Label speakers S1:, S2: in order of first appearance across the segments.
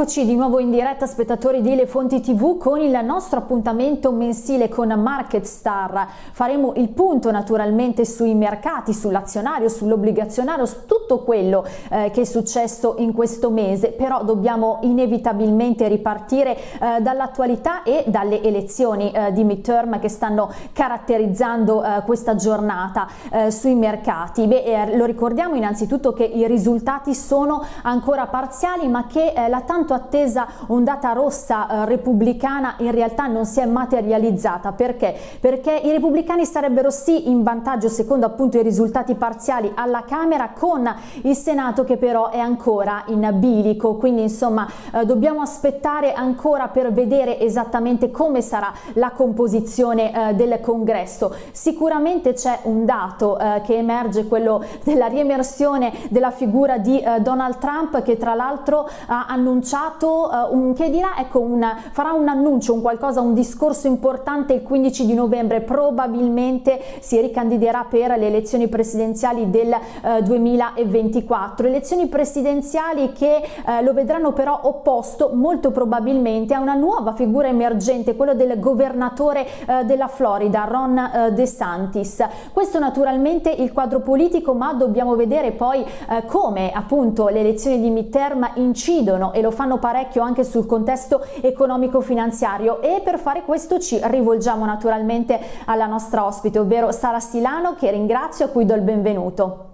S1: Eccoci di nuovo in diretta spettatori di Le Fonti TV con il nostro appuntamento mensile con Market Star. Faremo il punto naturalmente sui mercati, sull'azionario, sull'obbligazionario, su tutto quello eh, che è successo in questo mese, però dobbiamo inevitabilmente ripartire eh, dall'attualità e dalle elezioni eh, di midterm che stanno caratterizzando eh, questa giornata eh, sui mercati. Beh, eh, lo ricordiamo innanzitutto che i risultati sono ancora parziali ma che la tanto attesa ondata rossa eh, repubblicana in realtà non si è materializzata. Perché? Perché i repubblicani sarebbero sì in vantaggio secondo appunto i risultati parziali alla Camera con il Senato che però è ancora in bilico, quindi insomma eh, dobbiamo aspettare ancora per vedere esattamente come sarà la composizione eh, del congresso. Sicuramente c'è un dato eh, che emerge, quello della riemersione della figura di eh, Donald Trump che tra l'altro ha annunciato uh, un, che dirà, ecco, un, farà un annuncio, un qualcosa, un discorso importante il 15 di novembre, probabilmente si ricandiderà per le elezioni presidenziali del uh, 2024, elezioni presidenziali che uh, lo vedranno però opposto molto probabilmente a una nuova figura emergente, quello del governatore della Florida, Ron DeSantis. Questo naturalmente il quadro politico, ma dobbiamo vedere poi come appunto le elezioni di midterm incidono e lo fanno parecchio anche sul contesto economico finanziario e per fare questo ci rivolgiamo naturalmente alla nostra ospite ovvero Sara Silano che ringrazio a cui do il benvenuto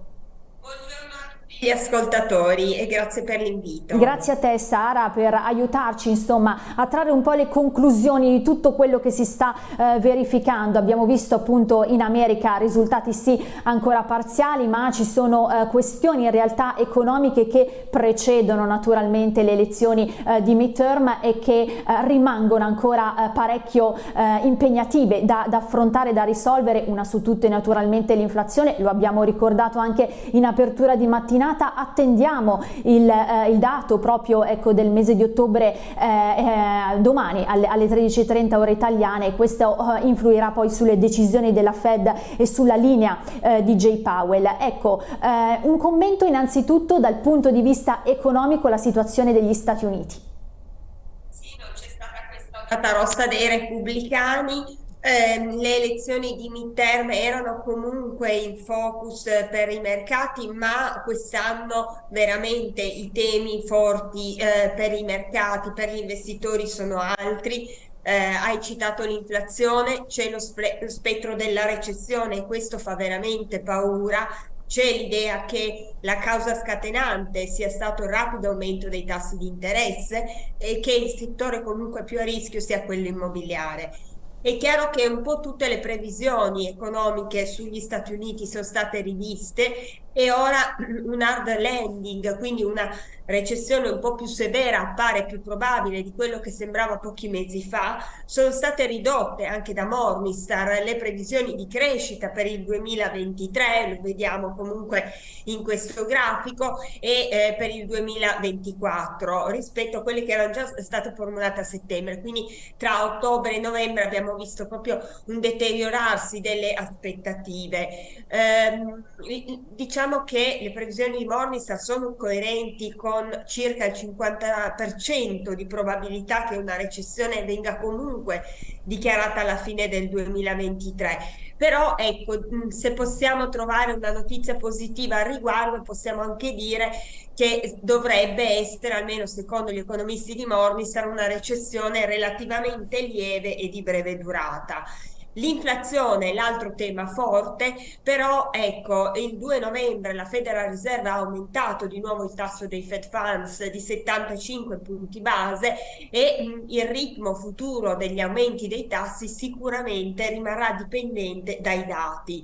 S2: gli ascoltatori e grazie per l'invito.
S1: Grazie a te Sara per aiutarci insomma a trarre un po' le conclusioni di tutto quello che si sta eh, verificando. Abbiamo visto appunto in America risultati sì ancora parziali ma ci sono eh, questioni in realtà economiche che precedono naturalmente le elezioni eh, di midterm e che eh, rimangono ancora eh, parecchio eh, impegnative da, da affrontare, da risolvere. Una su tutte naturalmente l'inflazione, lo abbiamo ricordato anche in apertura di mattinata giornata attendiamo il, eh, il dato proprio ecco, del mese di ottobre eh, eh domani alle, alle 13.30 ore italiane e questo eh, influirà poi sulle decisioni della Fed e sulla linea eh, di Jay Powell. Ecco, un commento innanzitutto dal punto di vista economico alla situazione degli Stati Uniti.
S2: Sì, non c'è stata questa rossa dei repubblicani, eh, le elezioni di midterm erano comunque in focus per i mercati, ma quest'anno veramente i temi forti eh, per i mercati, per gli investitori sono altri. Eh, hai citato l'inflazione, c'è lo, lo spettro della recessione e questo fa veramente paura c'è l'idea che la causa scatenante sia stato il rapido aumento dei tassi di interesse e che il settore comunque più a rischio sia quello immobiliare. È chiaro che un po' tutte le previsioni economiche sugli Stati Uniti sono state riviste e ora un hard landing, quindi una recessione un po' più severa appare più probabile di quello che sembrava pochi mesi fa, sono state ridotte anche da Morningstar le previsioni di crescita per il 2023, lo vediamo comunque in questo grafico, e eh, per il 2024 rispetto a quelle che erano già state formulate a settembre, quindi tra ottobre e novembre abbiamo visto proprio un deteriorarsi delle aspettative. Eh, diciamo che le previsioni di Morningstar sono coerenti con circa il 50% di probabilità che una recessione venga comunque dichiarata alla fine del 2023. Però ecco, se possiamo trovare una notizia positiva al riguardo, possiamo anche dire che dovrebbe essere, almeno secondo gli economisti di Morningstar, una recessione relativamente lieve e di breve durata. L'inflazione è l'altro tema forte, però ecco, il 2 novembre la Federal Reserve ha aumentato di nuovo il tasso dei Fed Funds di 75 punti base e mh, il ritmo futuro degli aumenti dei tassi sicuramente rimarrà dipendente dai dati.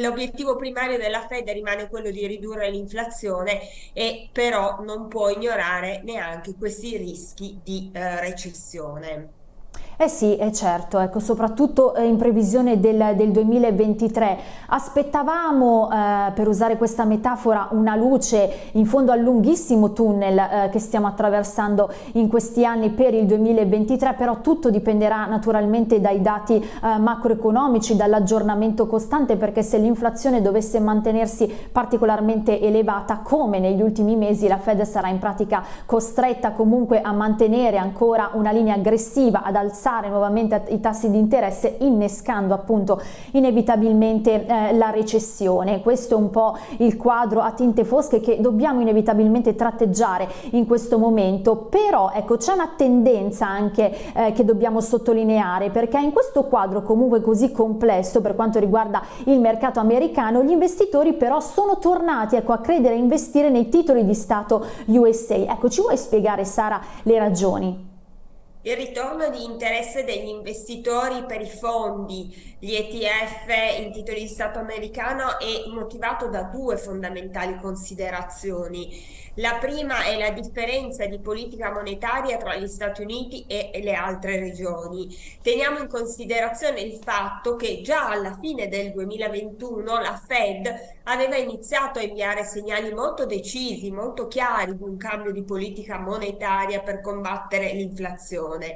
S2: L'obiettivo primario della Fed rimane quello di ridurre l'inflazione e però non può ignorare neanche questi rischi di eh, recessione.
S1: Eh sì, è certo, ecco, soprattutto eh, in previsione del, del 2023. Aspettavamo, eh, per usare questa metafora, una luce in fondo al lunghissimo tunnel eh, che stiamo attraversando in questi anni per il 2023, però tutto dipenderà naturalmente dai dati eh, macroeconomici, dall'aggiornamento costante, perché se l'inflazione dovesse mantenersi particolarmente elevata, come negli ultimi mesi, la Fed sarà in pratica costretta comunque a mantenere ancora una linea aggressiva, ad alzare alzare nuovamente i tassi di interesse innescando appunto inevitabilmente eh, la recessione. Questo è un po' il quadro a tinte fosche che dobbiamo inevitabilmente tratteggiare in questo momento, però ecco c'è una tendenza anche eh, che dobbiamo sottolineare perché in questo quadro comunque così complesso per quanto riguarda il mercato americano gli investitori però sono tornati ecco, a credere e investire nei titoli di Stato USA. Ecco ci vuoi spiegare Sara le ragioni?
S2: Il ritorno di interesse degli investitori per i fondi, gli ETF in titoli di Stato americano è motivato da due fondamentali considerazioni. La prima è la differenza di politica monetaria tra gli Stati Uniti e le altre regioni. Teniamo in considerazione il fatto che già alla fine del 2021 la Fed aveva iniziato a inviare segnali molto decisi, molto chiari di un cambio di politica monetaria per combattere l'inflazione.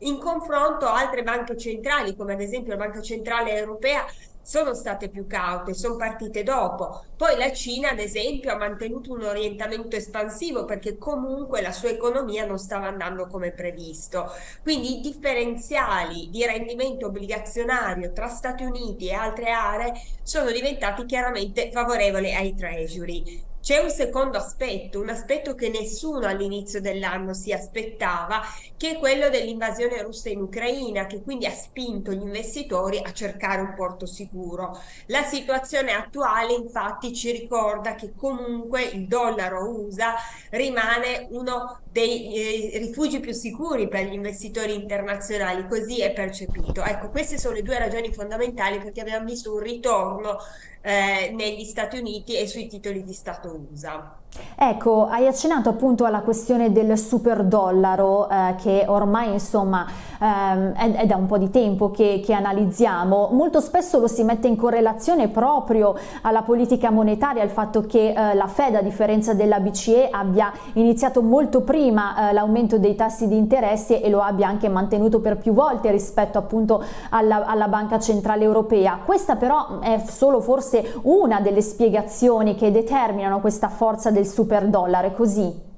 S2: In confronto altre banche centrali, come ad esempio la Banca Centrale Europea, sono state più caute, sono partite dopo. Poi la Cina, ad esempio, ha mantenuto un orientamento espansivo perché comunque la sua economia non stava andando come previsto. Quindi i differenziali di rendimento obbligazionario tra Stati Uniti e altre aree sono diventati chiaramente favorevoli ai treasury. C'è un secondo aspetto, un aspetto che nessuno all'inizio dell'anno si aspettava, che è quello dell'invasione russa in Ucraina, che quindi ha spinto gli investitori a cercare un porto sicuro. La situazione attuale infatti ci ricorda che comunque il dollaro USA rimane uno dei eh, rifugi più sicuri per gli investitori internazionali, così è percepito. Ecco, queste sono le due ragioni fondamentali perché abbiamo visto un ritorno eh, negli Stati Uniti e sui titoli di Stato USA.
S1: Ecco, hai accennato appunto alla questione del super dollaro eh, che ormai insomma ehm, è, è, da un po' di tempo che, che, analizziamo, molto spesso lo si mette in correlazione proprio alla politica monetaria, al fatto che eh, la Fed a differenza della BCE abbia iniziato molto prima eh, l'aumento dei tassi di interesse e lo abbia anche mantenuto per più volte rispetto appunto alla, alla Banca Centrale Europea. Questa però è solo forse una delle spiegazioni che determinano questa forza del super dollaro, è così?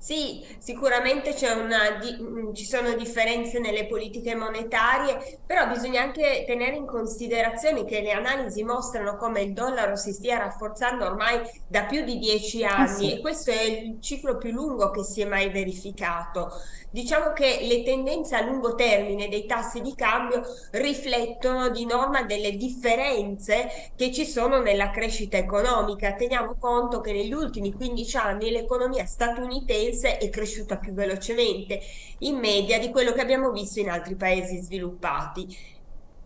S2: Sì, sicuramente di, ci sono differenze nelle politiche monetarie, però bisogna anche tenere in considerazione che le analisi mostrano come il dollaro si stia rafforzando ormai da più di dieci ah, anni ah, sì. e questo è il ciclo più lungo che si è mai verificato. Diciamo che le tendenze a lungo termine dei tassi di cambio riflettono di norma delle differenze che ci sono nella crescita economica. Teniamo conto che negli ultimi 15 anni l'economia statunitense è cresciuta più velocemente in media di quello che abbiamo visto in altri paesi sviluppati.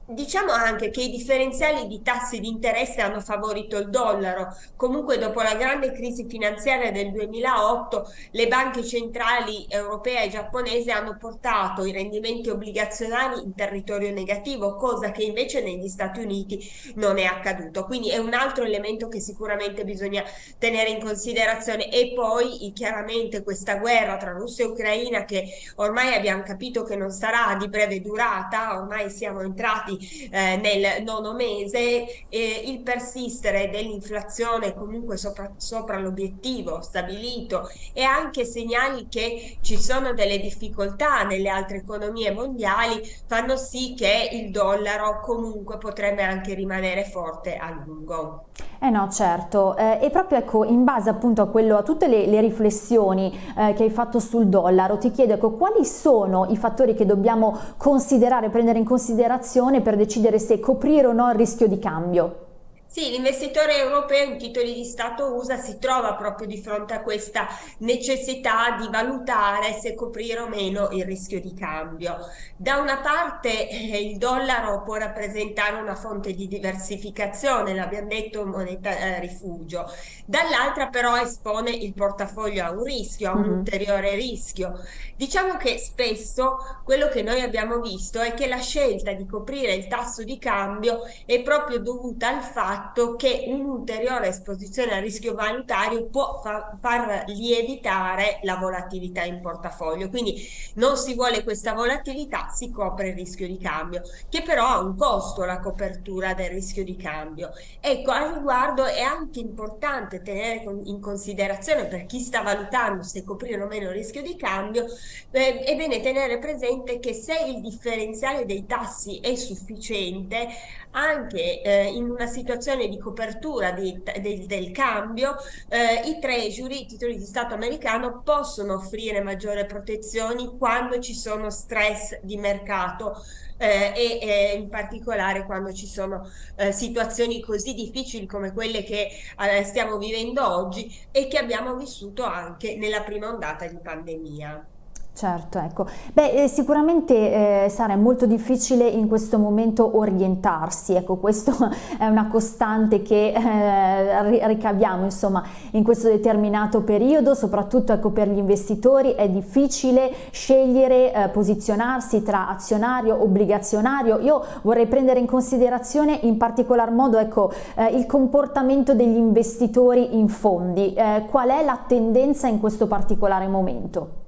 S2: Diciamo anche che i differenziali di tassi di interesse hanno favorito il dollaro. Comunque dopo la grande crisi finanziaria del 2008 le banche centrali europee e giapponesi hanno portato i rendimenti obbligazionari in territorio negativo, cosa che invece negli Stati Uniti non è accaduto. Quindi è un altro elemento che sicuramente bisogna tenere in considerazione. E poi chiaramente questa guerra tra Russia e Ucraina che ormai abbiamo capito che non sarà di breve durata, ormai siamo entrati eh, nel nono mese, eh, il persistere dell'inflazione comunque sopra, sopra l'obiettivo stabilito e anche segnali che ci sono delle difficoltà nelle altre economie mondiali fanno sì che il dollaro comunque potrebbe anche rimanere forte a lungo.
S1: Eh no, certo, eh, e proprio ecco, in base appunto a, quello, a tutte le, le riflessioni eh, che hai fatto sul dollaro, ti chiedo ecco, quali sono i fattori che dobbiamo considerare, prendere in considerazione per decidere se coprire o no il rischio di cambio?
S2: Sì, l'investitore europeo in titoli di Stato USA si trova proprio di fronte a questa necessità di valutare se coprire o meno il rischio di cambio. Da una parte eh, il dollaro può rappresentare una fonte di diversificazione, l'abbiamo detto moneta eh, rifugio, dall'altra però espone il portafoglio a un rischio, a un mm-hmm. ulteriore rischio. Diciamo che spesso quello che noi abbiamo visto è che la scelta di coprire il tasso di cambio è proprio dovuta al fatto fatto che un'ulteriore esposizione al rischio valutario può fa far lievitare la volatilità in portafoglio. Quindi non si vuole questa volatilità, si copre il rischio di cambio, che però ha un costo la copertura del rischio di cambio. Ecco, al riguardo è anche importante tenere in considerazione per chi sta valutando se coprire o meno il rischio di cambio, eh, è bene tenere presente che se il differenziale dei tassi è sufficiente, anche eh, in una situazione di copertura di, de, del cambio, eh, i treasury, i titoli di Stato americano, possono offrire maggiori protezioni quando ci sono stress di mercato. Eh, e eh, in particolare quando ci sono eh, situazioni così difficili come quelle che eh, stiamo vivendo oggi e che abbiamo vissuto anche nella prima ondata di pandemia.
S1: Certo, ecco. Beh, eh, sicuramente eh, Sara è molto difficile in questo momento orientarsi, ecco, questo è una costante che eh, ricaviamo insomma in questo determinato periodo, soprattutto ecco, per gli investitori è difficile scegliere, eh, posizionarsi tra azionario, obbligazionario. Io vorrei prendere in considerazione in particolar modo ecco, eh, il comportamento degli investitori in fondi, eh, qual è la tendenza in questo particolare momento?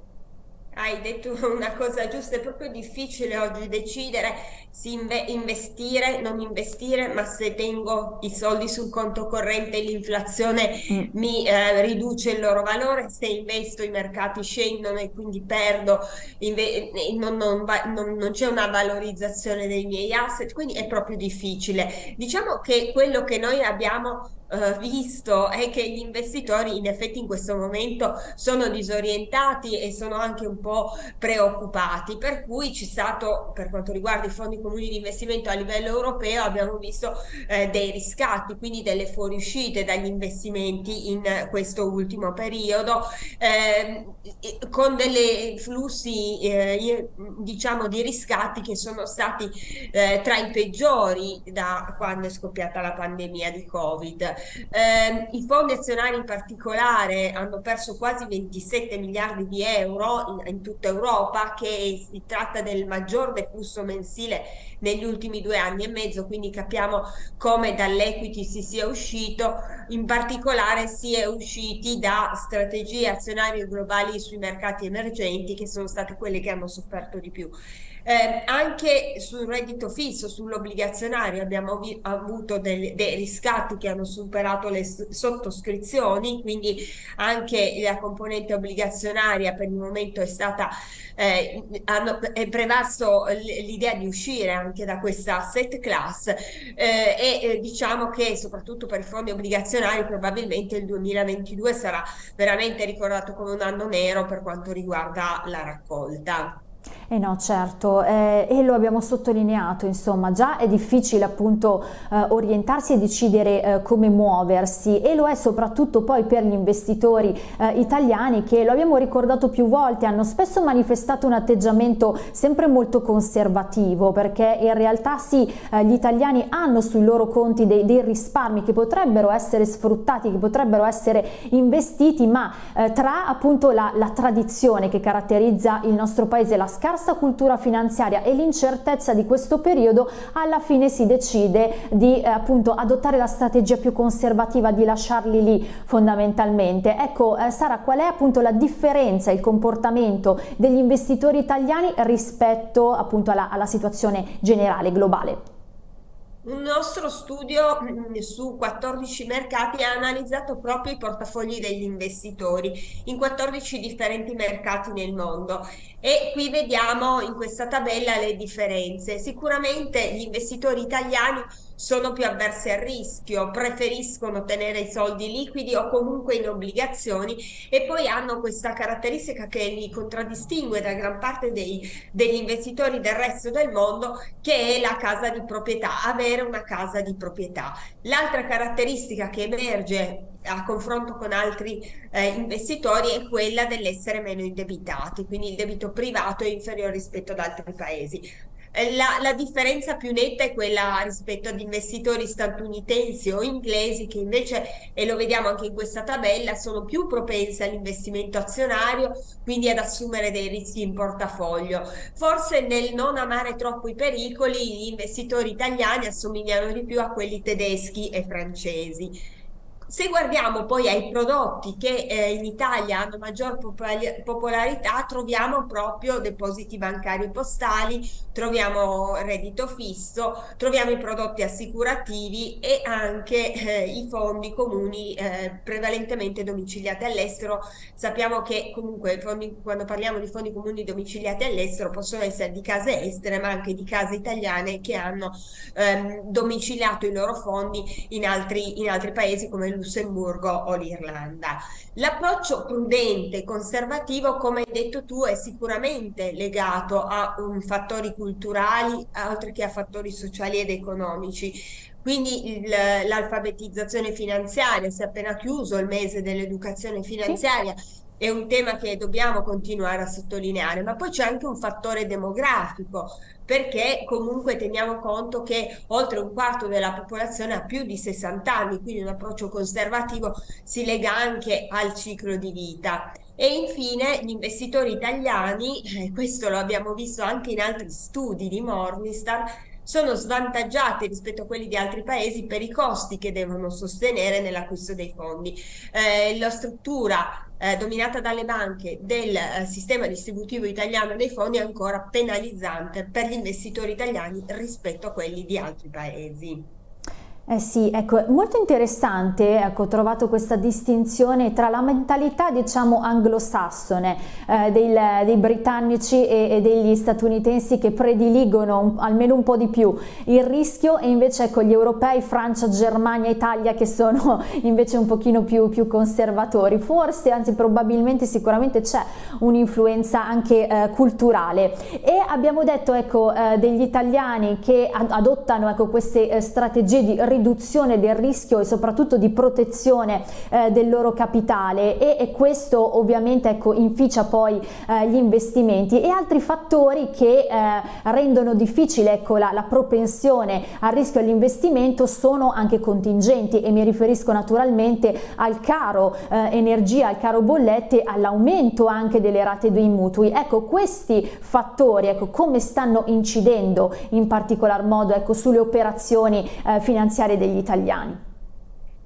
S2: Hai detto una cosa giusta, è proprio difficile oggi decidere se inve investire, non investire, ma se tengo i soldi sul conto corrente l'inflazione mm. mi eh, riduce il loro valore, se investo i mercati scendono e quindi perdo, non, non, non, non c'è una valorizzazione dei miei asset, quindi è proprio difficile. Diciamo che quello che noi abbiamo Uh, visto è che gli investitori in effetti in questo momento sono disorientati e sono anche un po' preoccupati, per cui c'è stato, per quanto riguarda i fondi comuni di investimento a livello europeo, abbiamo visto eh, dei riscatti, quindi delle fuoriuscite dagli investimenti in questo ultimo periodo, eh, con dei flussi eh, diciamo di riscatti che sono stati eh, tra i peggiori da quando è scoppiata la pandemia di Covid. Eh, I fondi azionari in particolare hanno perso quasi 27 miliardi di euro in, in tutta Europa, che si tratta del maggior deflusso mensile negli ultimi due anni e mezzo, quindi capiamo come dall'equity si sia uscito, in particolare si è usciti da strategie azionarie globali sui mercati emergenti che sono state quelle che hanno sofferto di più. Eh, anche sul reddito fisso, sull'obbligazionario abbiamo avuto dei, dei riscatti che hanno superato le sottoscrizioni, quindi anche la componente obbligazionaria per il momento è stata, eh, hanno, è prevasto l'idea di uscire anche da questa asset class eh, e eh, diciamo che soprattutto per i fondi obbligazionari probabilmente il 2022 sarà veramente ricordato come un anno nero per quanto riguarda la raccolta.
S1: Eh no, certo, eh, e lo abbiamo sottolineato, insomma, già è difficile appunto eh, orientarsi e decidere eh, come muoversi e lo è soprattutto poi per gli investitori eh, italiani che, lo abbiamo ricordato più volte, hanno spesso manifestato un atteggiamento sempre molto conservativo perché in realtà sì, eh, gli italiani hanno sui loro conti dei, dei, risparmi che potrebbero essere sfruttati, che potrebbero essere investiti, ma eh, tra appunto la, la tradizione che caratterizza il nostro paese, la scarsa cultura finanziaria e l'incertezza di questo periodo alla fine si decide di eh, appunto adottare la strategia più conservativa di lasciarli lì fondamentalmente. Ecco eh, Sara qual è appunto la differenza, il comportamento degli investitori italiani rispetto appunto alla, alla situazione generale globale?
S2: Un nostro studio mm, su 14 mercati ha analizzato proprio i portafogli degli investitori in 14 differenti mercati nel mondo e qui vediamo in questa tabella le differenze. Sicuramente gli investitori italiani sono più avverse al rischio, preferiscono tenere i soldi liquidi o comunque in obbligazioni e poi hanno questa caratteristica che li contraddistingue da gran parte dei, degli investitori del resto del mondo che è la casa di proprietà, avere una casa di proprietà. L'altra caratteristica che emerge a confronto con altri eh, investitori è quella dell'essere meno indebitati, quindi il debito privato è inferiore rispetto ad altri paesi. Eh, la, la, differenza più netta è quella rispetto ad investitori statunitensi o inglesi che invece, e lo vediamo anche in questa tabella, sono più propensi all'investimento azionario, quindi ad assumere dei rischi in portafoglio. Forse nel non amare troppo i pericoli, gli investitori italiani assomigliano di più a quelli tedeschi e francesi. Se guardiamo poi ai prodotti che eh, in Italia hanno maggior popolarità, troviamo proprio depositi bancari postali, troviamo reddito fisso, troviamo i prodotti assicurativi e anche eh, i fondi comuni eh, prevalentemente domiciliati all'estero. Sappiamo che comunque fondi, quando parliamo di fondi comuni domiciliati all'estero possono essere di case estere ma anche di case italiane che hanno ehm, domiciliato i loro fondi in altri, in altri paesi come Lussemburgo o l'Irlanda. L'approccio prudente, conservativo, come hai detto tu, è sicuramente legato a um, fattori culturali oltre che a fattori sociali ed economici. Quindi l'alfabetizzazione finanziaria, si è appena chiuso il mese dell'educazione finanziaria, sì è un tema che dobbiamo continuare a sottolineare, ma poi c'è anche un fattore demografico, perché comunque teniamo conto che oltre un quarto della popolazione ha più di 60 anni, quindi un approccio conservativo si lega anche al ciclo di vita. E infine gli investitori italiani, eh, questo lo abbiamo visto anche in altri studi di Morningstar, sono svantaggiati rispetto a quelli di altri paesi per i costi che devono sostenere nell'acquisto dei fondi. Eh, la struttura eh, dominata dalle banche del eh, sistema distributivo italiano dei fondi è ancora penalizzante per gli investitori italiani rispetto a quelli di altri paesi.
S1: Eh sì, ecco, molto interessante, ecco, ho trovato questa distinzione tra la mentalità, diciamo, anglosassone eh, dei, dei, britannici e, e, degli statunitensi che prediligono un, almeno un po' di più il rischio e invece, ecco, gli europei, Francia, Germania, Italia che sono invece un pochino più, più conservatori. Forse, anzi probabilmente, sicuramente c'è un'influenza anche eh, culturale e abbiamo detto, ecco, eh, degli italiani che ad adottano, ecco, queste eh, strategie di riduzione del rischio e soprattutto di protezione eh, del loro capitale e, e questo ovviamente ecco, inficia poi eh, gli investimenti e altri fattori che eh, rendono difficile ecco, la, la, propensione al rischio all'investimento sono anche contingenti e mi riferisco naturalmente al caro eh, energia, al caro bollette, all'aumento anche delle rate dei mutui. Ecco, questi fattori, ecco, come stanno incidendo in particolar modo ecco, sulle operazioni eh, finanziarie finanziarie degli italiani.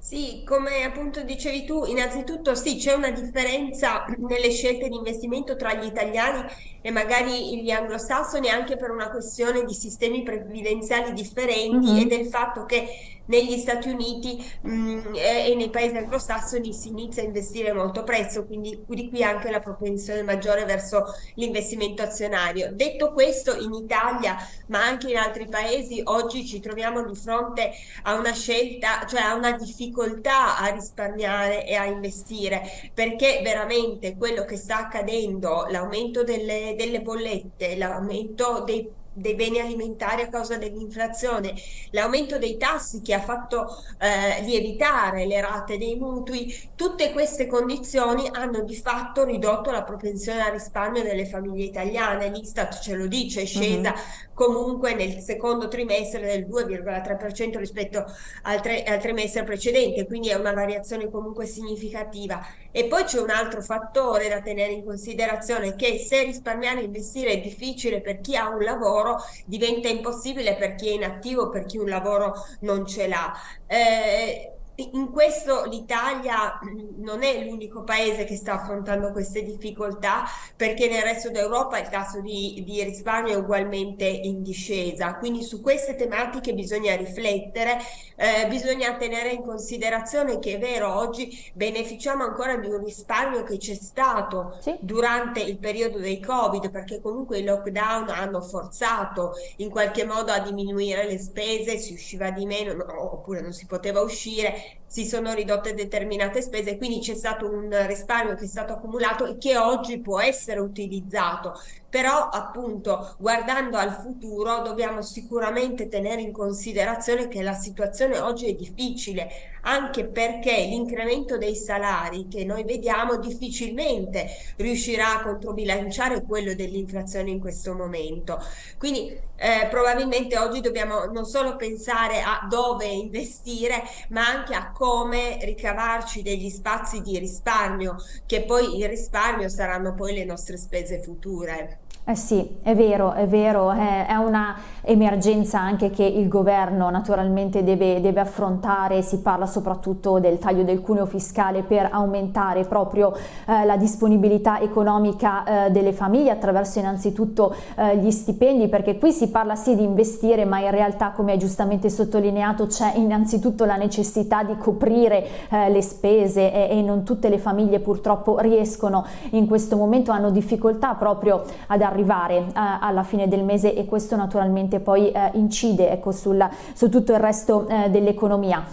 S2: Sì, come appunto dicevi tu, innanzitutto sì, c'è una differenza nelle scelte di investimento tra gli italiani e magari gli anglosassoni anche per una questione di sistemi previdenziali differenti mm -hmm. e del fatto che negli Stati Uniti mh, mm, e, nei paesi anglosassoni si inizia a investire molto presto, quindi di qui anche la propensione maggiore verso l'investimento azionario. Detto questo, in Italia, ma anche in altri paesi, oggi ci troviamo di fronte a una scelta, cioè a una difficoltà a risparmiare e a investire, perché veramente quello che sta accadendo, l'aumento delle, delle bollette, l'aumento dei dei beni alimentari a causa dell'inflazione, l'aumento dei tassi che ha fatto eh, lievitare le rate dei mutui, tutte queste condizioni hanno di fatto ridotto la propensione al risparmio delle famiglie italiane. L'Istat ce lo dice, è scesa uh -huh comunque nel secondo trimestre del 2,3% rispetto al, tre, al, trimestre precedente, quindi è una variazione comunque significativa. E poi c'è un altro fattore da tenere in considerazione che se risparmiare e investire è difficile per chi ha un lavoro, diventa impossibile per chi è inattivo, per chi un lavoro non ce l'ha. Eh, in questo l'Italia non è l'unico paese che sta affrontando queste difficoltà perché nel resto d'Europa il tasso di, di, risparmio è ugualmente in discesa. Quindi su queste tematiche bisogna riflettere, eh, bisogna tenere in considerazione che è vero, oggi beneficiamo ancora di un risparmio che c'è stato sì. durante il periodo dei Covid perché comunque i lockdown hanno forzato in qualche modo a diminuire le spese, si usciva di meno no, oppure non si poteva uscire si sono ridotte determinate spese, quindi c'è stato un risparmio che è stato accumulato e che oggi può essere utilizzato. Però appunto guardando al futuro dobbiamo sicuramente tenere in considerazione che la situazione oggi è difficile, anche perché l'incremento dei salari che noi vediamo difficilmente riuscirà a controbilanciare quello dell'inflazione in questo momento. Quindi eh, probabilmente oggi dobbiamo non solo pensare a dove investire, ma anche a come ricavarci degli spazi di risparmio, che poi il risparmio saranno poi le nostre spese future.
S1: Eh sì, è vero, è vero, è, è una emergenza anche che il governo naturalmente deve, deve, affrontare, si parla soprattutto del taglio del cuneo fiscale per aumentare proprio eh, la disponibilità economica eh, delle famiglie attraverso innanzitutto eh, gli stipendi, perché qui si parla sì di investire, ma in realtà come hai giustamente sottolineato c'è innanzitutto la necessità di coprire eh, le spese e, e non tutte le famiglie purtroppo riescono in questo momento, hanno difficoltà proprio ad arrivare arrivare eh, alla fine del mese e questo naturalmente poi eh, incide ecco, sul, su tutto il resto eh, dell'economia.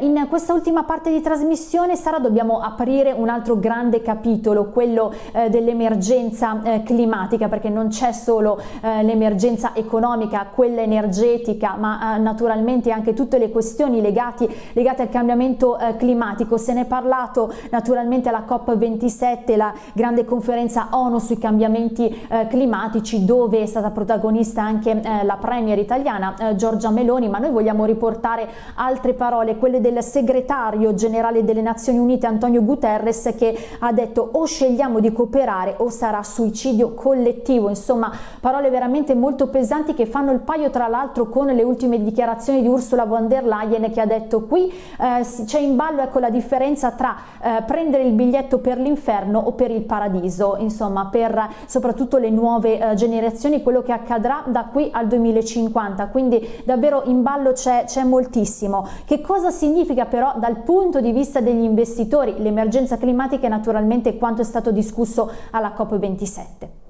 S1: In questa ultima parte di trasmissione Sara dobbiamo aprire un altro grande capitolo, quello dell'emergenza climatica perché non c'è solo l'emergenza economica, quella energetica ma naturalmente anche tutte le questioni legati, legate al cambiamento climatico. Se ne è parlato naturalmente alla COP27, la grande conferenza ONU sui cambiamenti climatici climatici dove è stata protagonista anche eh, la premier italiana eh, Giorgia Meloni, ma noi vogliamo riportare altre parole, quelle del segretario generale delle Nazioni Unite Antonio Guterres che ha detto o scegliamo di cooperare o sarà suicidio collettivo, insomma parole veramente molto pesanti che fanno il paio tra l'altro con le ultime dichiarazioni di Ursula von der Leyen che ha detto qui eh, c'è in ballo ecco la differenza tra eh, prendere il biglietto per l'inferno o per il paradiso, insomma per soprattutto le nuove nuove eh, generazioni quello che accadrà da qui al 2050 quindi davvero in ballo c'è moltissimo. Che cosa significa però dal punto di vista degli investitori? L'emergenza climatica e naturalmente quanto è stato discusso alla COP27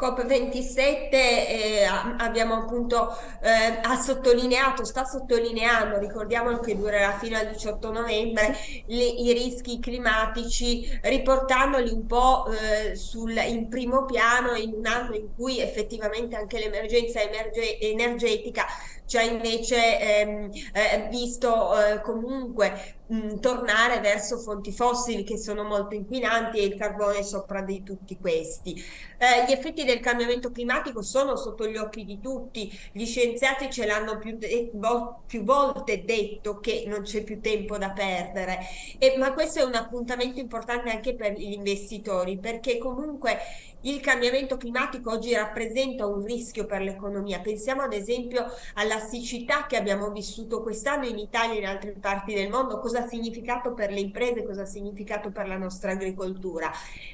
S2: COP27 eh, abbiamo appunto eh, ha sottolineato, sta sottolineando, ricordiamo che durerà fino al 18 novembre, le, i rischi climatici, riportandoli un po' eh, sul, in primo piano in un anno in cui effettivamente anche l'emergenza emerge, energetica ci ha invece ehm, eh, visto eh, comunque mh, tornare verso fonti fossili che sono molto inquinanti e il carbone sopra di tutti questi. Eh, gli effetti del cambiamento climatico sono sotto gli occhi di tutti, gli scienziati ce l'hanno più, più, volte detto che non c'è più tempo da perdere, e, ma questo è un appuntamento importante anche per gli investitori perché comunque il cambiamento climatico oggi rappresenta un rischio per l'economia. Pensiamo ad esempio alla siccità che abbiamo vissuto quest'anno in Italia e in altre parti del mondo, cosa ha significato per le imprese, cosa ha significato per la nostra agricoltura.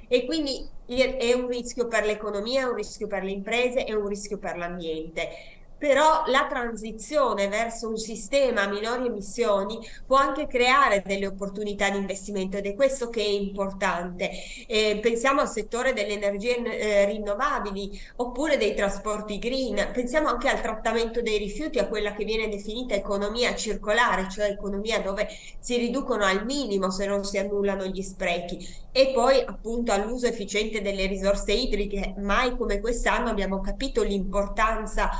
S2: E quindi è un rischio per l'economia, è un rischio per le imprese, è un rischio per l'ambiente però la transizione verso un sistema a minori emissioni può anche creare delle opportunità di investimento ed è questo che è importante. Eh, pensiamo al settore delle energie eh, rinnovabili oppure dei trasporti green, pensiamo anche al trattamento dei rifiuti, a quella che viene definita economia circolare, cioè economia dove si riducono al minimo se non si annullano gli sprechi e poi appunto all'uso efficiente delle risorse idriche. Mai come quest'anno abbiamo capito l'importanza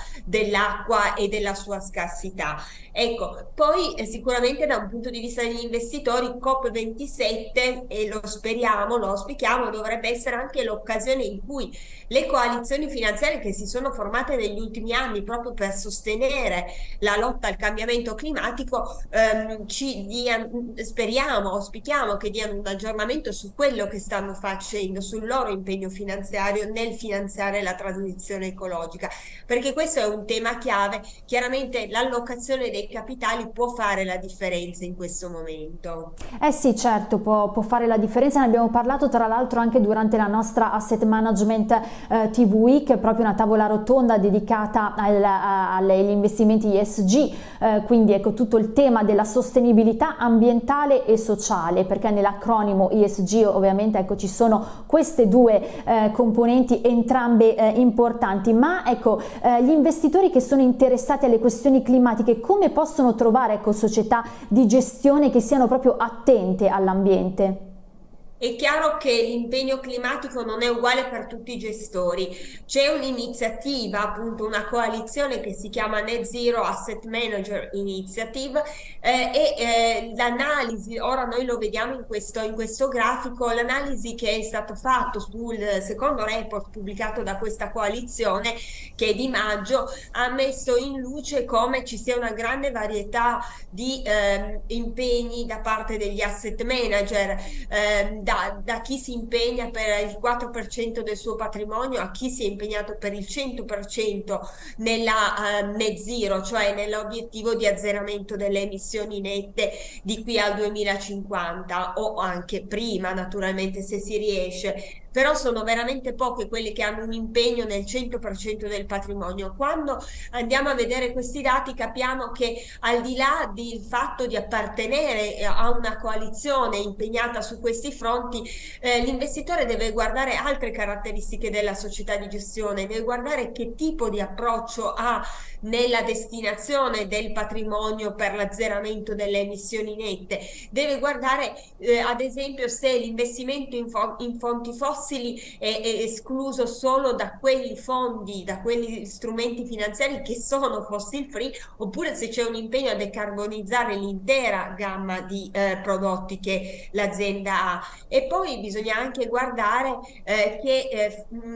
S2: dell'acqua e della sua scarsità. Ecco, poi eh, sicuramente da un punto di vista degli investitori COP27 e lo speriamo, lo auspichiamo, dovrebbe essere anche l'occasione in cui le coalizioni finanziarie che si sono formate negli ultimi anni proprio per sostenere la lotta al cambiamento climatico ehm, ci diano, speriamo, auspichiamo che diano un aggiornamento su quello che stanno facendo, sul loro impegno finanziario nel finanziare la transizione ecologica, perché questo è un tema chiave. Chiaramente l'allocazione dei capitali può fare la differenza in questo momento.
S1: Eh sì, certo, può, può fare la differenza. Ne abbiamo parlato tra l'altro anche durante la nostra Asset Management eh, TV Week, proprio una tavola rotonda dedicata al, agli investimenti ESG, eh, quindi ecco tutto il tema della sostenibilità ambientale e sociale, perché nell'acronimo ESG ovviamente ecco ci sono queste due eh, componenti entrambe eh, importanti, ma ecco eh, gli investitori che sono interessati alle questioni climatiche come possono trovare ecco, società di gestione che siano proprio attente all'ambiente?
S2: È chiaro che l'impegno climatico non è uguale per tutti i gestori. C'è un'iniziativa, appunto una coalizione che si chiama Net Zero Asset Manager Initiative eh, e eh, l'analisi, ora noi lo vediamo in questo, in questo grafico, l'analisi che è stato fatto sul secondo report pubblicato da questa coalizione che è di maggio ha messo in luce come ci sia una grande varietà di eh, impegni da parte degli asset manager ehm, da, da, chi si impegna per il 4% del suo patrimonio a chi si è impegnato per il 100% nella uh, net zero, cioè nell'obiettivo di azzeramento delle emissioni nette di qui al 2050 o anche prima naturalmente se si riesce però sono veramente poche quelle che hanno un impegno nel 100% del patrimonio. Quando andiamo a vedere questi dati capiamo che al di là del fatto di appartenere a una coalizione impegnata su questi fronti, eh, l'investitore deve guardare altre caratteristiche della società di gestione, deve guardare che tipo di approccio ha nella destinazione del patrimonio per l'azzeramento delle emissioni nette, deve guardare eh, ad esempio se l'investimento in, in fonti fossili è, è escluso solo da quei fondi, da quegli strumenti finanziari che sono fossil free, oppure se c'è un impegno a decarbonizzare l'intera gamma di eh, prodotti che l'azienda ha. E poi bisogna anche guardare eh, che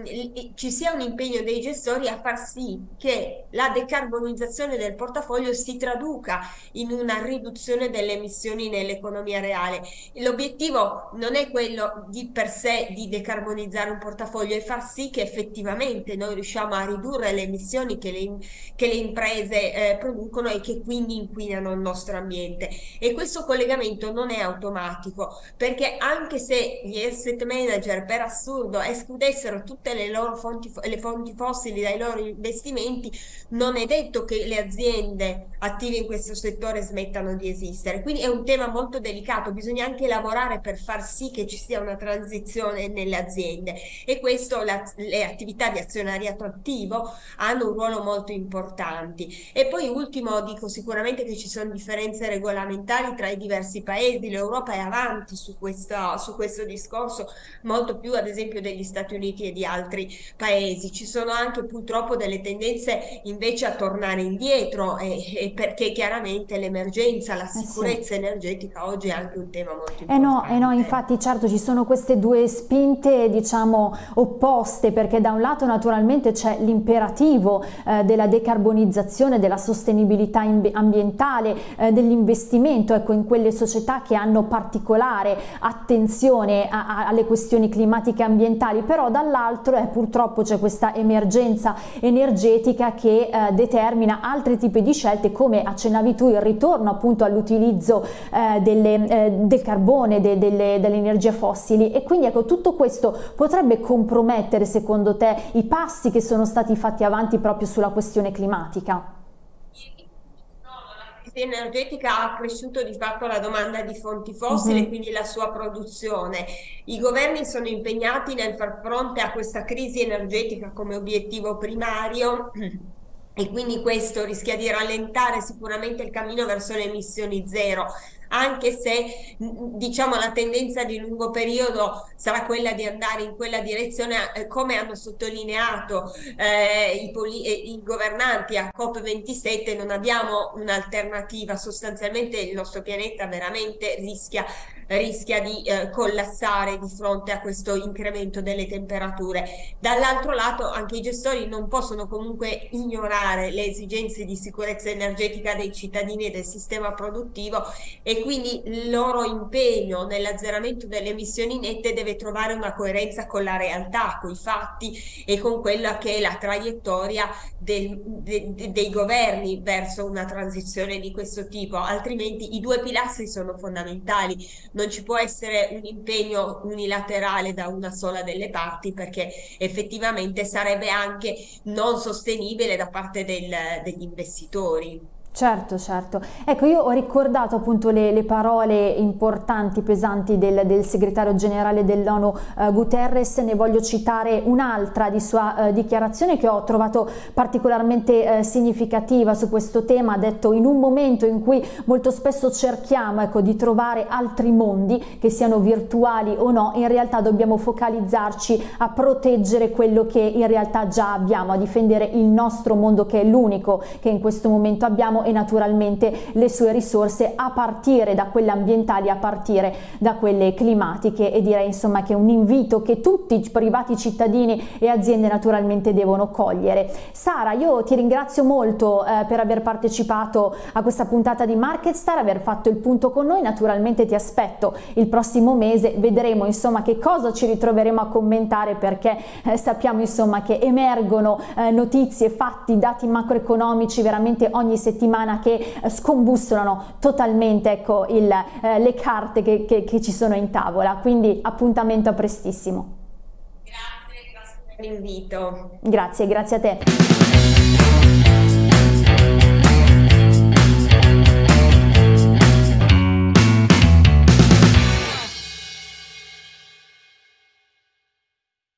S2: eh, ci sia un impegno dei gestori a far sì che la decarbonizzazione del portafoglio si traduca in una riduzione delle emissioni nell'economia reale. L'obiettivo non è quello di per sé di decarbonizzare un portafoglio e far sì che effettivamente noi riusciamo a ridurre le emissioni che le, che le imprese eh, producono e che quindi inquinano il nostro ambiente. E questo collegamento non è automatico perché anche se gli asset manager per assurdo escludessero tutte le loro fonti, le fonti fossili dai loro investimenti, non è detto che le aziende attive in questo settore smettano di esistere. Quindi è un tema molto delicato, bisogna anche lavorare per far sì che ci sia una transizione nelle aziende e questo la, le attività di azionariato attivo hanno un ruolo molto importante. E poi ultimo dico sicuramente che ci sono differenze regolamentari tra i diversi paesi, l'Europa è avanti su, questa, su questo discorso molto più ad esempio degli Stati Uniti e di altri paesi. Ci sono anche purtroppo delle tendenze invece a tornare indietro e, e perché chiaramente l'emergenza, la sicurezza eh sì. energetica oggi è anche un tema molto importante.
S1: Eh no, eh no, infatti certo ci sono queste due spinte diciamo opposte perché da un lato naturalmente c'è l'imperativo eh, della decarbonizzazione, della sostenibilità ambientale, eh, dell'investimento ecco, in quelle società che hanno particolare attenzione a, a, alle questioni climatiche e ambientali, però dall'altro eh, purtroppo c'è questa emergenza energetica che eh, determina altri tipi di scelte come accennavi tu il ritorno appunto all'utilizzo eh, eh, del carbone, de, delle, delle energie fossili e quindi ecco tutto questo potrebbe compromettere secondo te i passi che sono stati fatti avanti proprio sulla questione climatica?
S2: La crisi energetica ha cresciuto di fatto la domanda di fonti fossili e uh -huh. quindi la sua produzione. I governi sono impegnati nel far fronte a questa crisi energetica come obiettivo primario e quindi questo rischia di rallentare sicuramente il cammino verso le emissioni zero anche se diciamo la tendenza di lungo periodo sarà quella di andare in quella direzione eh, come hanno sottolineato eh, i, eh, i, governanti a COP27 non abbiamo un'alternativa sostanzialmente il nostro pianeta veramente rischia rischia di eh, collassare di fronte a questo incremento delle temperature. Dall'altro lato anche i gestori non possono comunque ignorare le esigenze di sicurezza energetica dei cittadini e del sistema produttivo e e quindi il loro impegno nell'azzeramento delle emissioni nette deve trovare una coerenza con la realtà, con i fatti e con quella che è la traiettoria del, de, de, dei governi verso una transizione di questo tipo, altrimenti i due pilastri sono fondamentali, non ci può essere un impegno unilaterale da una sola delle parti perché effettivamente sarebbe anche non sostenibile da parte del, degli investitori.
S1: Certo, certo. Ecco, io ho ricordato appunto le, le parole importanti, pesanti del, del segretario generale dell'ONU eh, Guterres, ne voglio citare un'altra di sua eh, dichiarazione che ho trovato particolarmente eh, significativa su questo tema, ha detto in un momento in cui molto spesso cerchiamo ecco, di trovare altri mondi, che siano virtuali o no, in realtà dobbiamo focalizzarci a proteggere quello che in realtà già abbiamo, a difendere il nostro mondo che è l'unico che in questo momento abbiamo e naturalmente le sue risorse a partire da quelle ambientali, a partire da quelle climatiche. E direi insomma che è un invito che tutti i privati cittadini e aziende naturalmente devono cogliere. Sara, io ti ringrazio molto eh, per aver partecipato a questa puntata di MarketStar, aver fatto il punto con noi, naturalmente ti aspetto il prossimo mese, vedremo insomma che cosa ci ritroveremo a commentare perché eh, sappiamo insomma che emergono eh, notizie, fatti, dati macroeconomici veramente ogni settimana settimana che eh, scombussolano totalmente ecco, il, eh, le carte che, che, che ci sono in tavola, quindi appuntamento a prestissimo.
S2: Grazie, grazie per l'invito.
S1: Grazie, grazie a te.